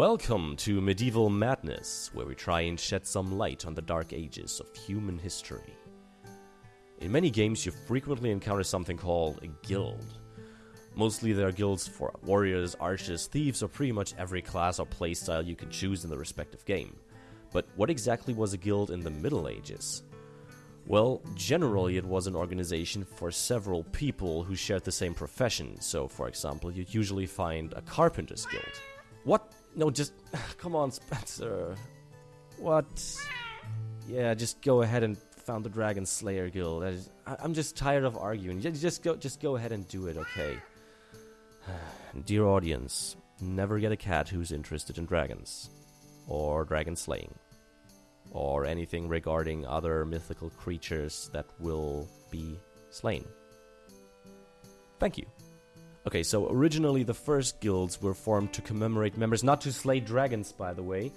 Welcome to Medieval Madness, where we try and shed some light on the dark ages of human history. In many games, you frequently encounter something called a guild. Mostly, there are guilds for warriors, archers, thieves, or pretty much every class or playstyle you can choose in the respective game. But what exactly was a guild in the Middle Ages? Well, generally, it was an organization for several people who shared the same profession. So, for example, you'd usually find a carpenter's guild. What? No, just. Come on, Spencer. What? Yeah, just go ahead and found the Dragon Slayer Guild. I I'm just tired of arguing. Just go, just go ahead and do it, okay? Dear audience, never get a cat who's interested in dragons, or dragon slaying, or anything regarding other mythical creatures that will be slain. Thank you. Okay, so originally the first guilds were formed to commemorate members, not to slay dragons, by the way,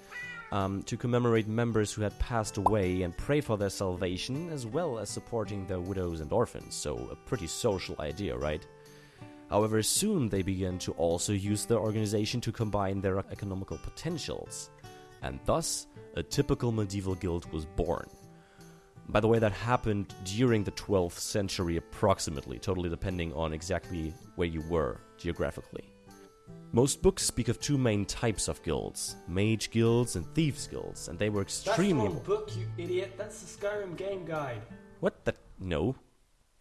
um, to commemorate members who had passed away and pray for their salvation, as well as supporting their widows and orphans. So, a pretty social idea, right? However, soon they began to also use their organization to combine their economical potentials, and thus a typical medieval guild was born. By the way, that happened during the 12th century approximately, totally depending on exactly where you were geographically. Most books speak of two main types of guilds mage guilds and thieves guilds, and they were extremely. That's wrong book, you idiot. That's the Skyrim game guide. What the? No.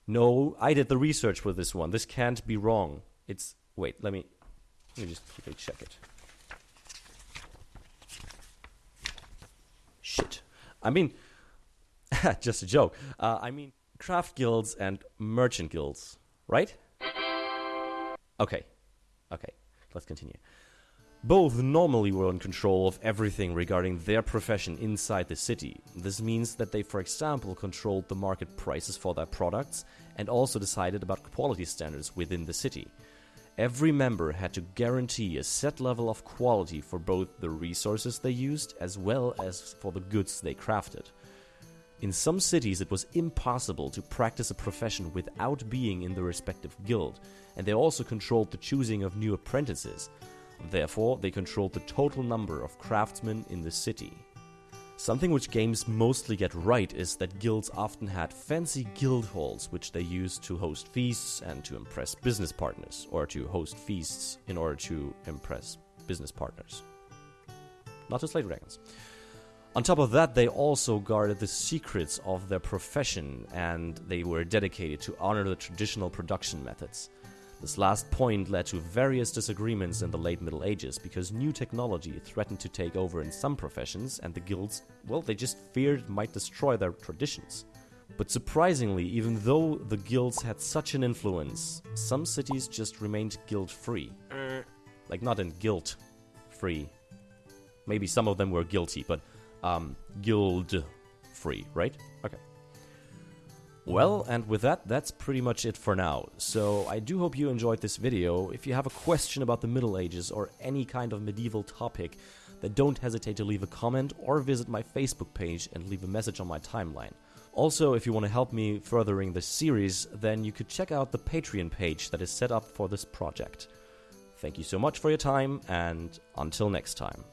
No, I did the research for this one. This can't be wrong. It's. Wait, let me. Let me just quickly check it. Shit. I mean. just a joke. Uh, I mean, craft guilds and merchant guilds, right? Okay. Okay, let's continue. Both normally were in control of everything regarding their profession inside the city. This means that they, for example, controlled the market prices for their products and also decided about quality standards within the city. Every member had to guarantee a set level of quality for both the resources they used as well as for the goods they crafted. In some cities, it was impossible to practice a profession without being in the respective guild, and they also controlled the choosing of new apprentices. Therefore, they controlled the total number of craftsmen in the city. Something which games mostly get right is that guilds often had fancy guild halls which they used to host feasts and to impress business partners, or to host feasts in order to impress business partners. Not to slay dragons. On top of that, they also guarded the secrets of their profession and they were dedicated to honor the traditional production methods. This last point led to various disagreements in the late Middle Ages because new technology threatened to take over in some professions, and the guilds, well, they just feared it might destroy their traditions. But surprisingly, even though the guilds had such an influence, some cities just remained guild free. Uh. Like, not in guilt free. Maybe some of them were guilty, but um, guild free, right? Okay. Well, and with that, that's pretty much it for now. So I do hope you enjoyed this video. If you have a question about the Middle Ages or any kind of medieval topic, then don't hesitate to leave a comment or visit my Facebook page and leave a message on my timeline. Also, if you want to help me furthering this series, then you could check out the Patreon page that is set up for this project. Thank you so much for your time, and until next time.